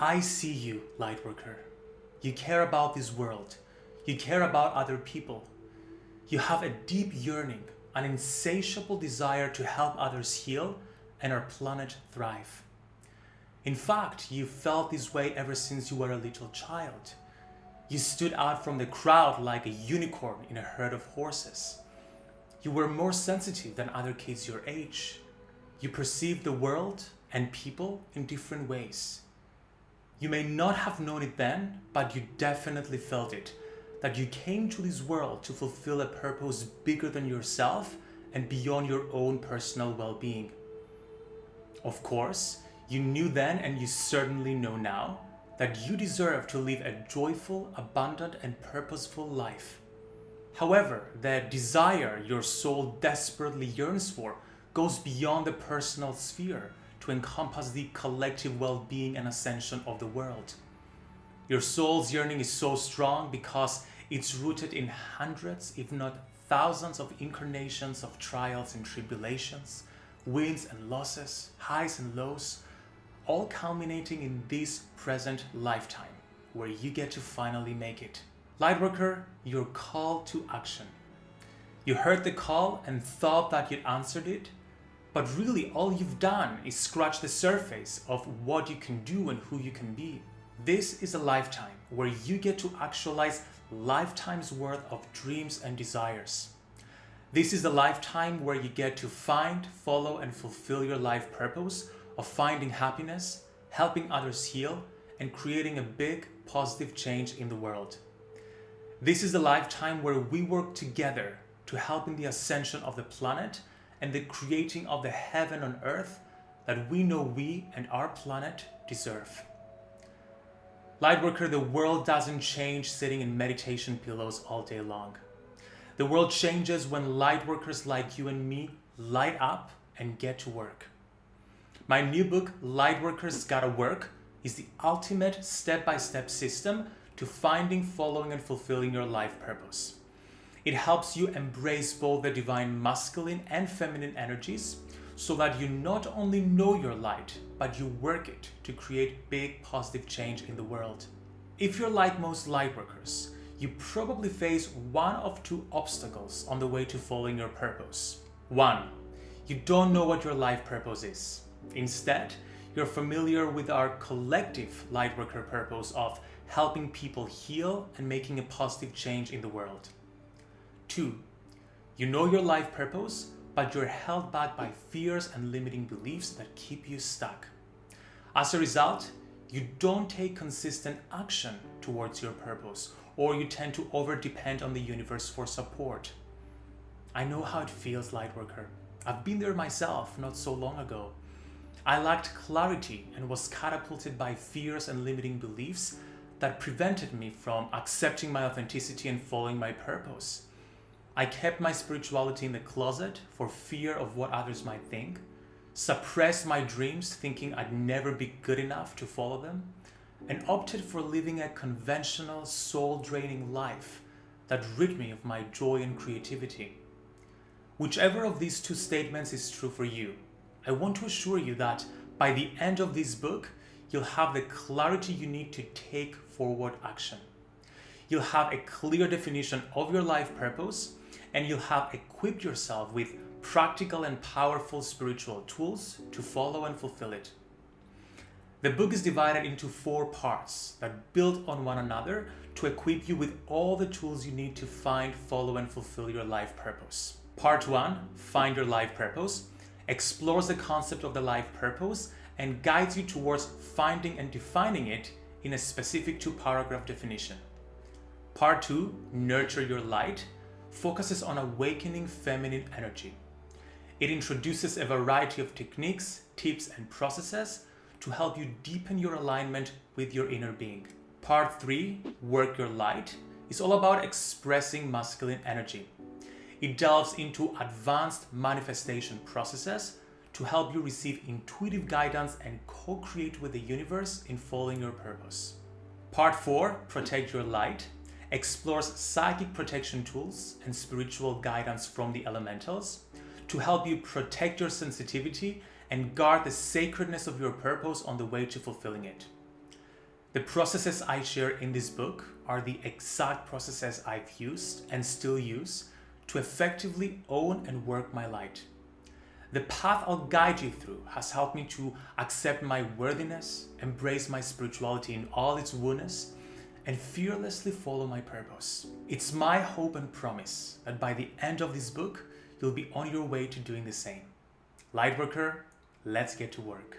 I see you, Lightworker. You care about this world. You care about other people. You have a deep yearning, an insatiable desire to help others heal and our planet thrive. In fact, you felt this way ever since you were a little child. You stood out from the crowd like a unicorn in a herd of horses. You were more sensitive than other kids your age. You perceived the world and people in different ways. You may not have known it then, but you definitely felt it. That you came to this world to fulfill a purpose bigger than yourself and beyond your own personal well-being. Of course, you knew then and you certainly know now that you deserve to live a joyful, abundant and purposeful life. However, the desire your soul desperately yearns for goes beyond the personal sphere to encompass the collective well-being and ascension of the world. Your soul's yearning is so strong because it's rooted in hundreds, if not thousands of incarnations of trials and tribulations, wins and losses, highs and lows, all culminating in this present lifetime where you get to finally make it. Lightworker, your call to action. You heard the call and thought that you'd answered it, but really all you've done is scratch the surface of what you can do and who you can be. This is a lifetime where you get to actualize lifetime's worth of dreams and desires. This is a lifetime where you get to find, follow and fulfill your life purpose of finding happiness, helping others heal, and creating a big positive change in the world. This is a lifetime where we work together to help in the ascension of the planet and the creating of the heaven on earth that we know we and our planet deserve. Lightworker, the world doesn't change sitting in meditation pillows all day long. The world changes when lightworkers like you and me light up and get to work. My new book, Lightworkers Gotta Work, is the ultimate step-by-step -step system to finding, following and fulfilling your life purpose. It helps you embrace both the divine masculine and feminine energies so that you not only know your light, but you work it to create big positive change in the world. If you're like most lightworkers, you probably face one of two obstacles on the way to following your purpose. One, you don't know what your life purpose is. Instead, you're familiar with our collective Lightworker purpose of helping people heal and making a positive change in the world. Two, you know your life purpose, but you're held back by fears and limiting beliefs that keep you stuck. As a result, you don't take consistent action towards your purpose, or you tend to over-depend on the universe for support. I know how it feels, Lightworker. I've been there myself not so long ago. I lacked clarity and was catapulted by fears and limiting beliefs that prevented me from accepting my authenticity and following my purpose. I kept my spirituality in the closet for fear of what others might think, suppressed my dreams thinking I'd never be good enough to follow them, and opted for living a conventional soul-draining life that rid me of my joy and creativity. Whichever of these two statements is true for you, I want to assure you that by the end of this book, you'll have the clarity you need to take forward action. You'll have a clear definition of your life purpose and you'll have equipped yourself with practical and powerful spiritual tools to follow and fulfill it. The book is divided into four parts that build on one another to equip you with all the tools you need to find, follow and fulfill your life purpose. Part 1, Find Your Life Purpose, explores the concept of the life purpose and guides you towards finding and defining it in a specific two-paragraph definition. Part 2, Nurture Your Light, focuses on awakening feminine energy. It introduces a variety of techniques, tips and processes to help you deepen your alignment with your inner being. Part 3, Work Your Light, is all about expressing masculine energy. It delves into advanced manifestation processes to help you receive intuitive guidance and co-create with the universe in following your purpose. Part 4, Protect Your Light, explores psychic protection tools and spiritual guidance from the elementals to help you protect your sensitivity and guard the sacredness of your purpose on the way to fulfilling it. The processes I share in this book are the exact processes I've used and still use to effectively own and work my light. The path I'll guide you through has helped me to accept my worthiness, embrace my spirituality in all its woundness, and fearlessly follow my purpose. It's my hope and promise that by the end of this book, you'll be on your way to doing the same. Lightworker, let's get to work.